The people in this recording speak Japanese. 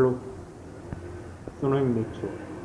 ハローその辺めっちゃ